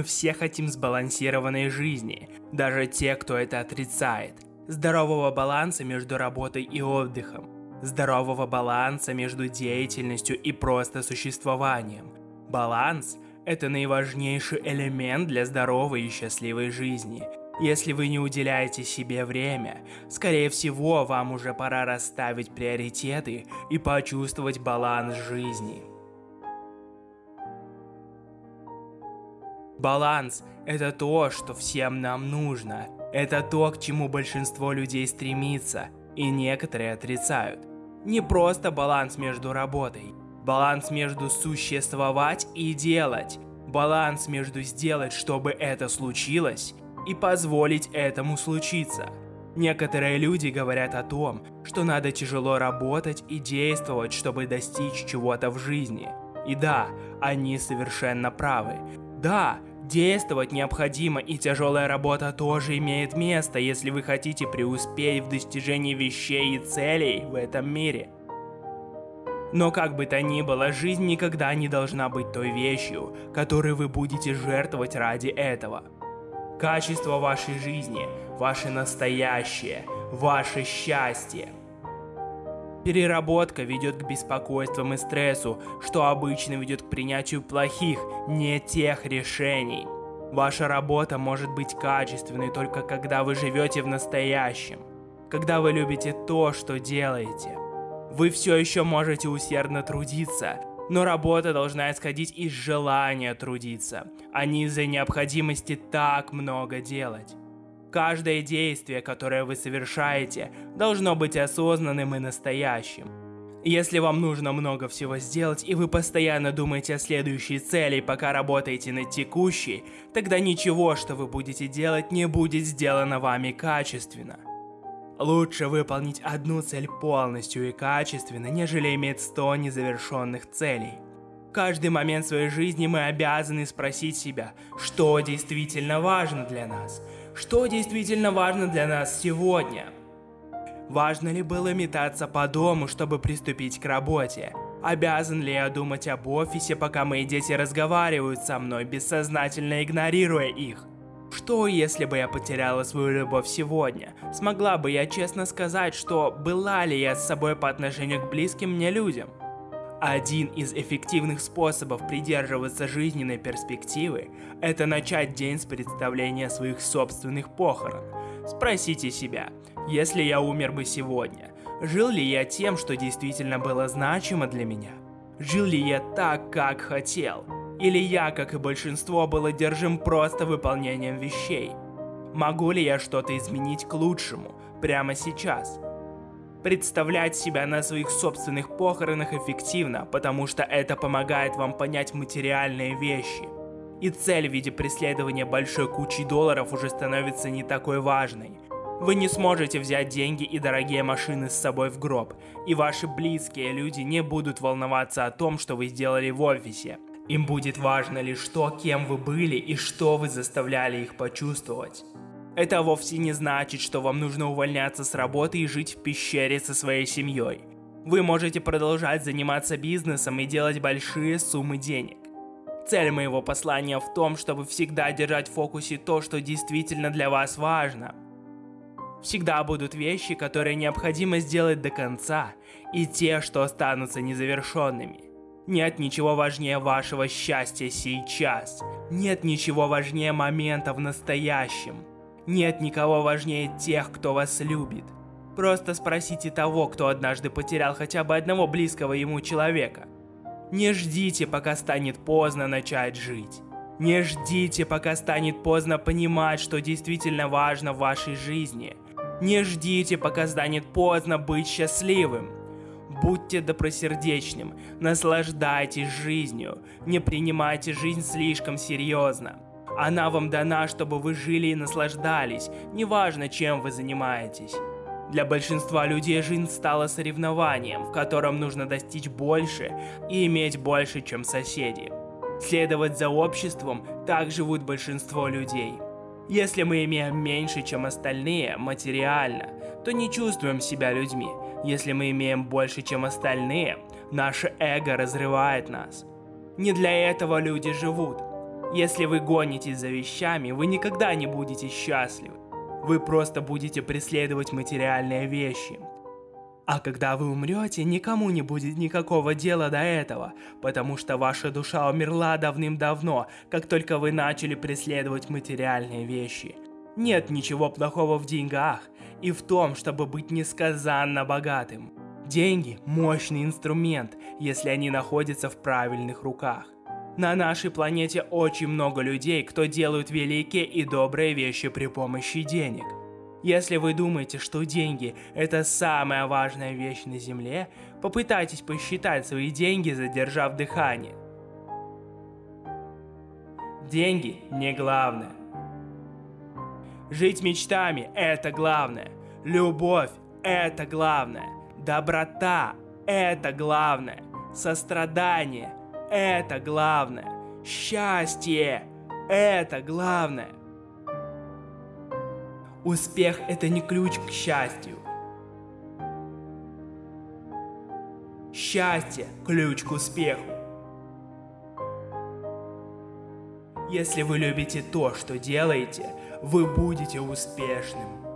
Мы все хотим сбалансированной жизни, даже те, кто это отрицает. Здорового баланса между работой и отдыхом. Здорового баланса между деятельностью и просто существованием. Баланс – это наиважнейший элемент для здоровой и счастливой жизни. Если вы не уделяете себе время, скорее всего, вам уже пора расставить приоритеты и почувствовать баланс жизни. Баланс – это то, что всем нам нужно. Это то, к чему большинство людей стремится, и некоторые отрицают. Не просто баланс между работой. Баланс между существовать и делать. Баланс между сделать, чтобы это случилось, и позволить этому случиться. Некоторые люди говорят о том, что надо тяжело работать и действовать, чтобы достичь чего-то в жизни. И да, они совершенно правы. Да, Действовать необходимо, и тяжелая работа тоже имеет место, если вы хотите преуспеть в достижении вещей и целей в этом мире. Но как бы то ни было, жизнь никогда не должна быть той вещью, которой вы будете жертвовать ради этого. Качество вашей жизни, ваше настоящее, ваше счастье – Переработка ведет к беспокойствам и стрессу, что обычно ведет к принятию плохих, не тех решений. Ваша работа может быть качественной только когда вы живете в настоящем, когда вы любите то, что делаете. Вы все еще можете усердно трудиться, но работа должна исходить из желания трудиться, а не из-за необходимости так много делать. Каждое действие, которое вы совершаете, должно быть осознанным и настоящим. Если вам нужно много всего сделать, и вы постоянно думаете о следующей цели, пока работаете над текущей, тогда ничего, что вы будете делать, не будет сделано вами качественно. Лучше выполнить одну цель полностью и качественно, нежели иметь 100 незавершенных целей. Каждый момент своей жизни мы обязаны спросить себя, что действительно важно для нас – что действительно важно для нас сегодня? Важно ли было метаться по дому, чтобы приступить к работе? Обязан ли я думать об офисе, пока мои дети разговаривают со мной, бессознательно игнорируя их? Что, если бы я потеряла свою любовь сегодня? Смогла бы я честно сказать, что была ли я с собой по отношению к близким мне людям? Один из эффективных способов придерживаться жизненной перспективы – это начать день с представления своих собственных похорон. Спросите себя, если я умер бы сегодня, жил ли я тем, что действительно было значимо для меня? Жил ли я так, как хотел? Или я, как и большинство, был одержим просто выполнением вещей? Могу ли я что-то изменить к лучшему прямо сейчас? Представлять себя на своих собственных похоронах эффективно, потому что это помогает вам понять материальные вещи. И цель в виде преследования большой кучи долларов уже становится не такой важной. Вы не сможете взять деньги и дорогие машины с собой в гроб, и ваши близкие люди не будут волноваться о том, что вы сделали в офисе. Им будет важно лишь то, кем вы были и что вы заставляли их почувствовать. Это вовсе не значит, что вам нужно увольняться с работы и жить в пещере со своей семьей. Вы можете продолжать заниматься бизнесом и делать большие суммы денег. Цель моего послания в том, чтобы всегда держать в фокусе то, что действительно для вас важно. Всегда будут вещи, которые необходимо сделать до конца, и те, что останутся незавершенными. Нет ничего важнее вашего счастья сейчас. Нет ничего важнее момента в настоящем. Нет никого важнее тех, кто вас любит. Просто спросите того, кто однажды потерял хотя бы одного близкого ему человека. Не ждите, пока станет поздно начать жить. Не ждите, пока станет поздно понимать, что действительно важно в вашей жизни. Не ждите, пока станет поздно быть счастливым. Будьте добросердечным, наслаждайтесь жизнью, не принимайте жизнь слишком серьезно. Она вам дана, чтобы вы жили и наслаждались, неважно, чем вы занимаетесь. Для большинства людей жизнь стала соревнованием, в котором нужно достичь больше и иметь больше, чем соседи. Следовать за обществом так живут большинство людей. Если мы имеем меньше, чем остальные, материально, то не чувствуем себя людьми. Если мы имеем больше, чем остальные, наше эго разрывает нас. Не для этого люди живут. Если вы гонитесь за вещами, вы никогда не будете счастливы. Вы просто будете преследовать материальные вещи. А когда вы умрете, никому не будет никакого дела до этого, потому что ваша душа умерла давным-давно, как только вы начали преследовать материальные вещи. Нет ничего плохого в деньгах и в том, чтобы быть несказанно богатым. Деньги – мощный инструмент, если они находятся в правильных руках. На нашей планете очень много людей, кто делают великие и добрые вещи при помощи денег. Если вы думаете, что деньги – это самая важная вещь на Земле, попытайтесь посчитать свои деньги, задержав дыхание. Деньги не главное. Жить мечтами – это главное. Любовь – это главное. Доброта – это главное. Сострадание – это главное. Счастье – это главное. Успех – это не ключ к счастью. Счастье – ключ к успеху. Если вы любите то, что делаете, вы будете успешным.